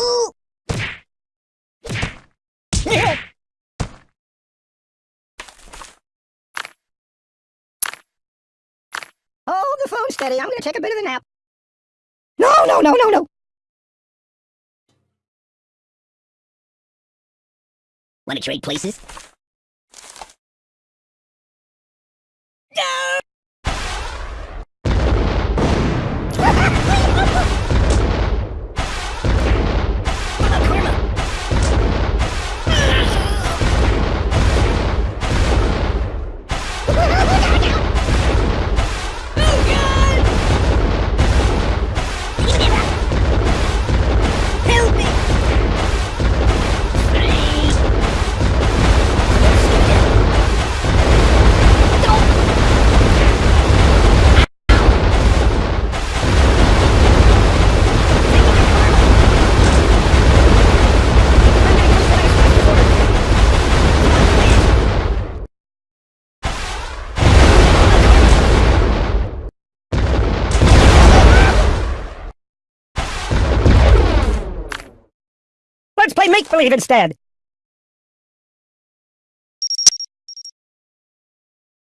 Ooh! Hold the phone steady. I'm gonna take a bit of a nap. No, no, no, no, no. Want to trade places? Let's make-believe instead.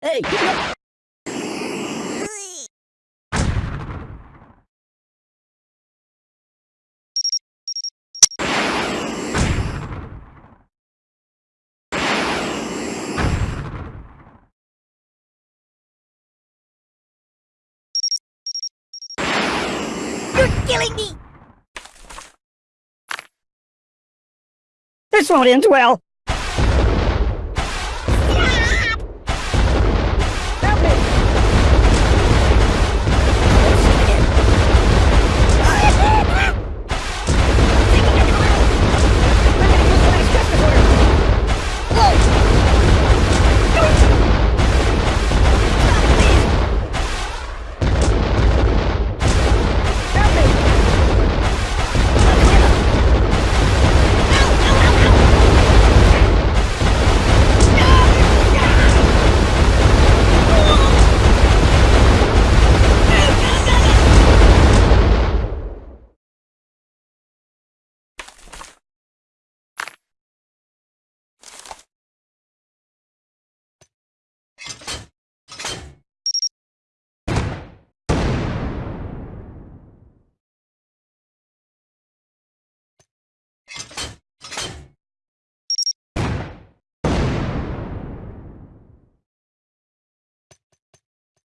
Hey, You're killing me! This won't end well.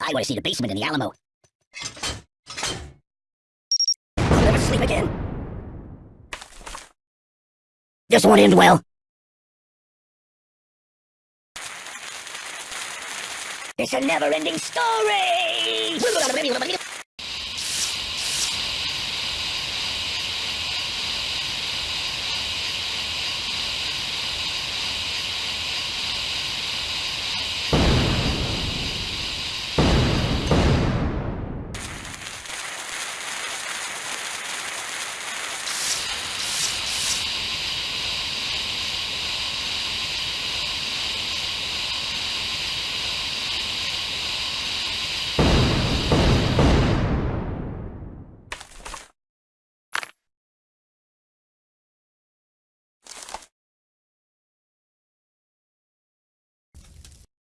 I want to see the basement in the Alamo. I'll never sleep again. This won't end well. It's a never-ending story!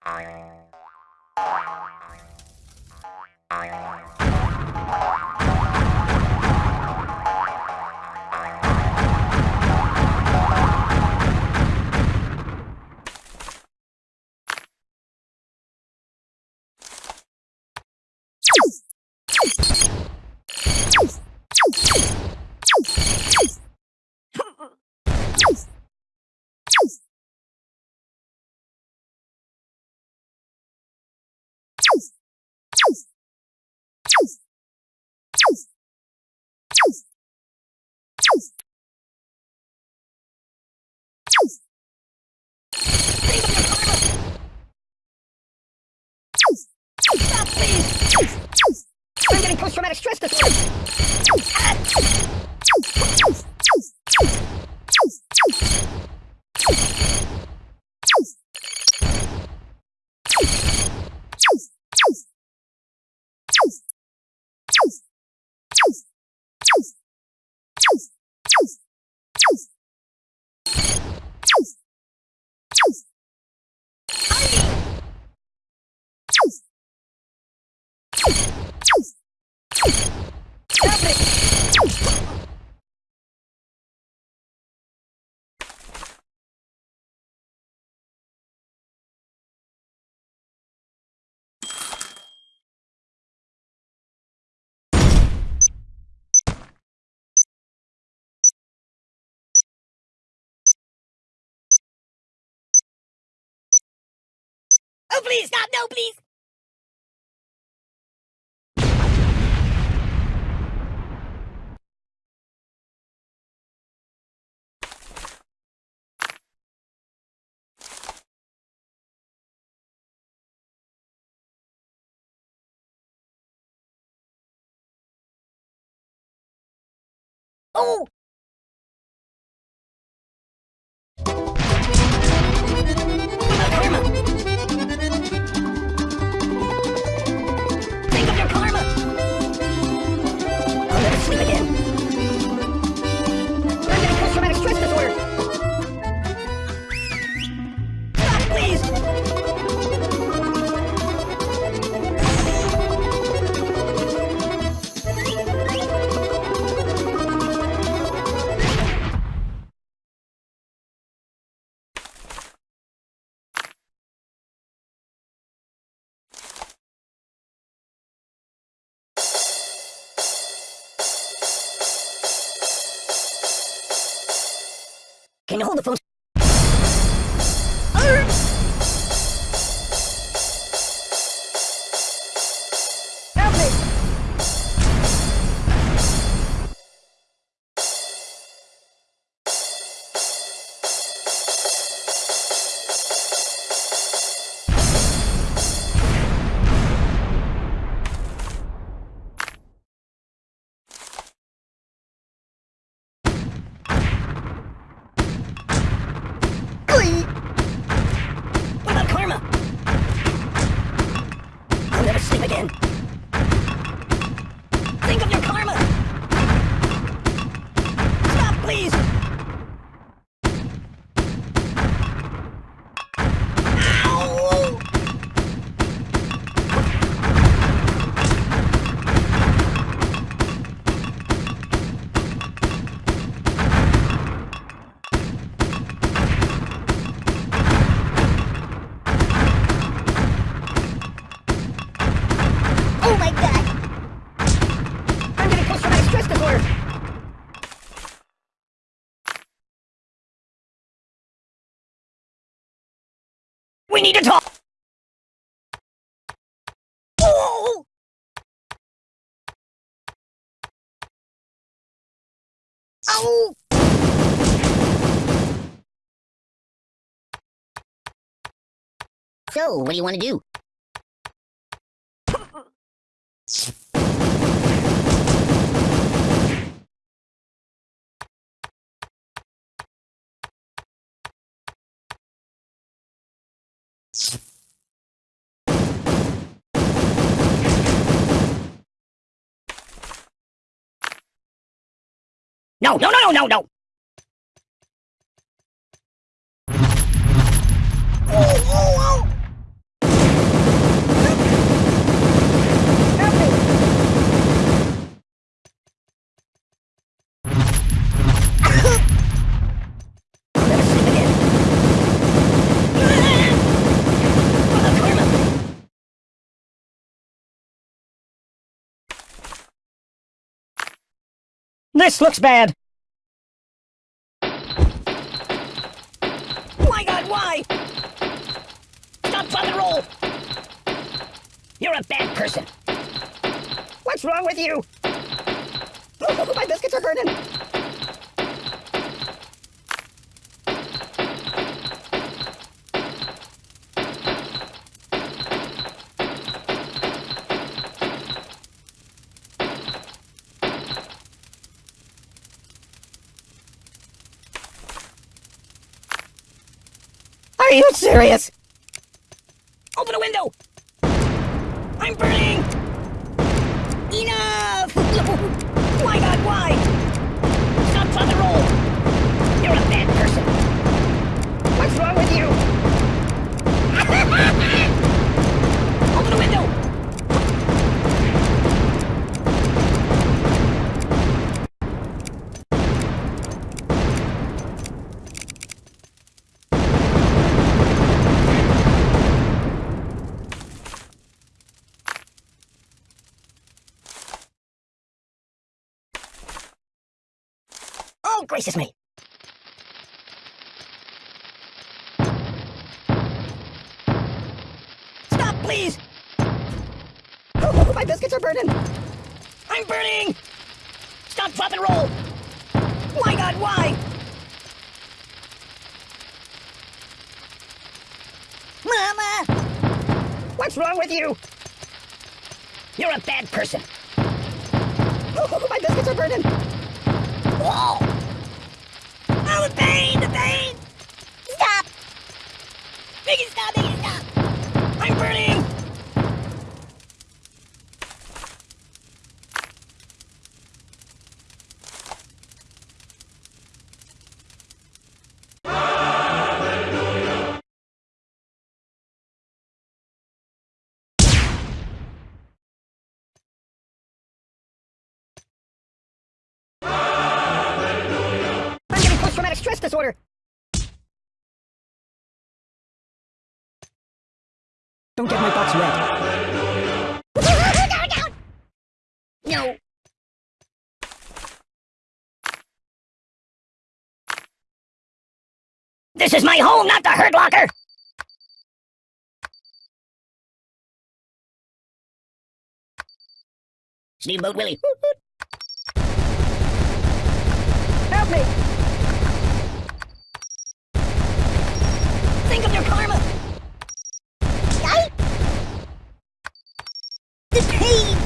Stop, I'm getting post-traumatic stress disorder. Oh, please, stop! No, please! Oh! Can you hold the phone? We need to talk! Oh! Oh! So, what do you want to do? No, no, no, no, no, no! Oh, oh, oh! Help me! I'll never sleep again. What about karma? This looks bad. My god, why? Stop, and roll! You're a bad person. What's wrong with you? Oh, my biscuits are hurting. You serious? Oh, gracious me! Stop, please! Oh, my biscuits are burning. I'm burning! Stop, drop, and roll! Why, God, why? Mama! What's wrong with you? You're a bad person. Oh, my biscuits are burning. Oh! Oh, disorder. Don't get my box wet. No. This is my home, not the Hurt Locker! Steamboat Willie. Help me. Think of your karma! Ay! The pain!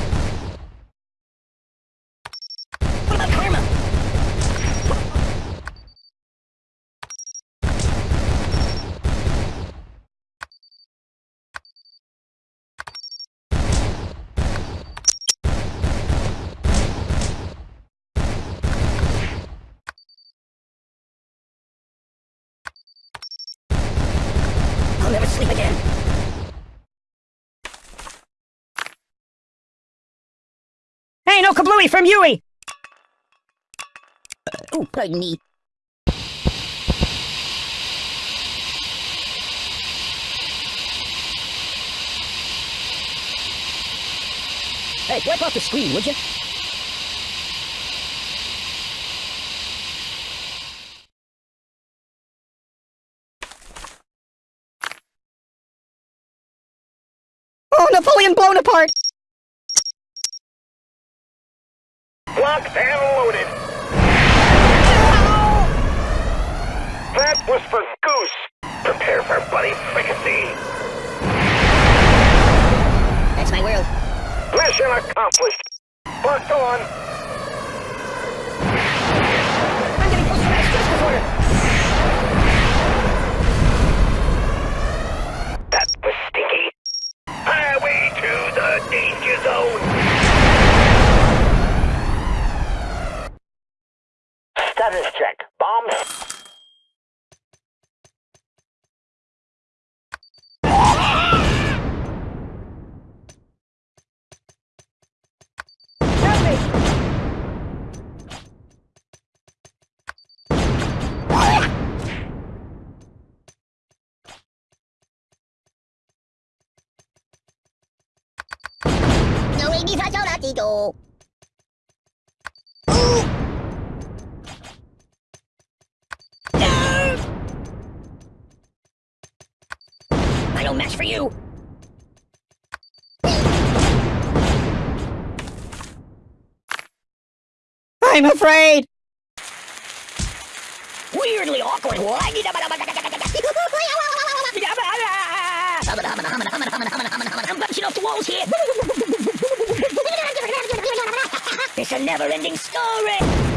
What about karma? I'll never sleep again. Hey, no kablooey from Yui. Oh, pardon me. Hey, wipe off the screen, would you? Oh, Napoleon Blownapart! Locked and loaded. That was for Goose. Prepare for Buddy Fricassee. That's my world. Mission accomplished. Locked on. I don't match for you. I'm afraid. Weirdly awkward. I'm bouncing off the walls here. It's a never-ending story.